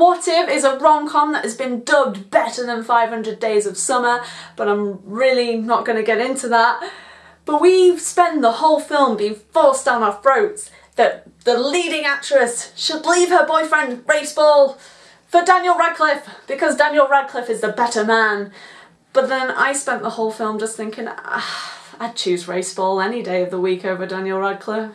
What If is a rom-com that has been dubbed better than 500 Days of Summer, but I'm really not going to get into that. But we spend the whole film being forced down our throats that the leading actress should leave her boyfriend Rafe Spall for Daniel Radcliffe because Daniel Radcliffe is the better man. But then I spent the whole film just thinking, ah, I'd choose Rafe Spall any day of the week over Daniel Radcliffe.